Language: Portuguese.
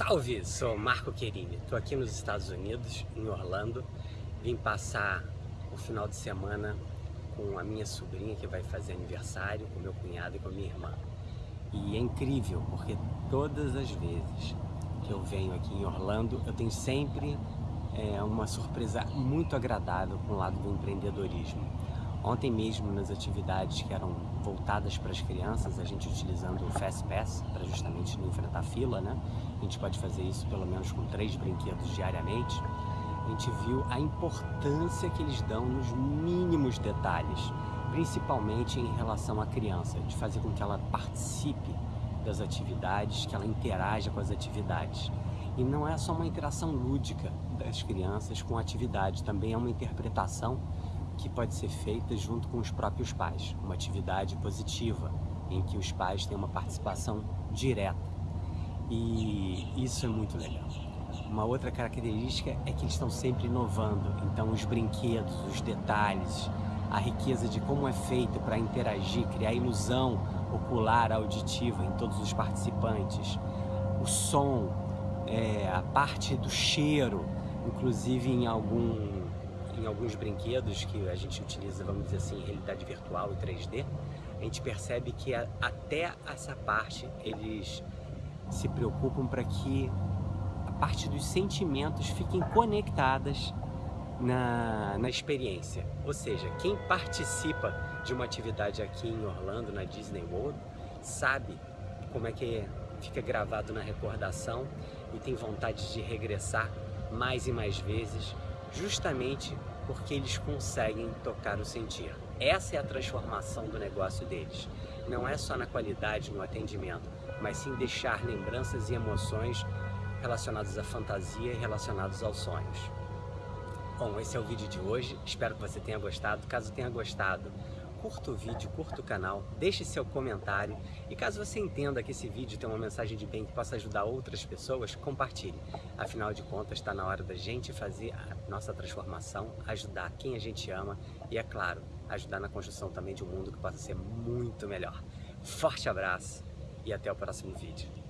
Salve, sou Marco Querini, estou aqui nos Estados Unidos, em Orlando. Vim passar o final de semana com a minha sobrinha que vai fazer aniversário, com meu cunhado e com a minha irmã. E é incrível, porque todas as vezes que eu venho aqui em Orlando, eu tenho sempre é, uma surpresa muito agradável com o lado do empreendedorismo. Ontem mesmo, nas atividades que eram voltadas para as crianças, a gente utilizando o Fast Pass para justamente não enfrentar fila, né? A gente pode fazer isso pelo menos com três brinquedos diariamente. A gente viu a importância que eles dão nos mínimos detalhes, principalmente em relação à criança, de fazer com que ela participe das atividades, que ela interaja com as atividades. E não é só uma interação lúdica das crianças com a atividade, também é uma interpretação que pode ser feita junto com os próprios pais, uma atividade positiva, em que os pais têm uma participação direta. E isso é muito legal. Uma outra característica é que eles estão sempre inovando, então os brinquedos, os detalhes, a riqueza de como é feito para interagir, criar ilusão ocular, auditiva em todos os participantes, o som, é, a parte do cheiro, inclusive em algum em alguns brinquedos que a gente utiliza, vamos dizer assim, realidade virtual e 3D, a gente percebe que até essa parte eles se preocupam para que a parte dos sentimentos fiquem conectadas na, na experiência. Ou seja, quem participa de uma atividade aqui em Orlando, na Disney World, sabe como é que fica gravado na recordação e tem vontade de regressar mais e mais vezes, justamente porque eles conseguem tocar o sentir. Essa é a transformação do negócio deles. Não é só na qualidade, no atendimento, mas sim deixar lembranças e emoções relacionadas à fantasia e relacionados aos sonhos. Bom, esse é o vídeo de hoje, espero que você tenha gostado. Caso tenha gostado, curta o vídeo, curta o canal, deixe seu comentário e caso você entenda que esse vídeo tem uma mensagem de bem que possa ajudar outras pessoas, compartilhe. Afinal de contas, está na hora da gente fazer a nossa transformação, ajudar quem a gente ama e, é claro, ajudar na construção também de um mundo que possa ser muito melhor. Forte abraço e até o próximo vídeo.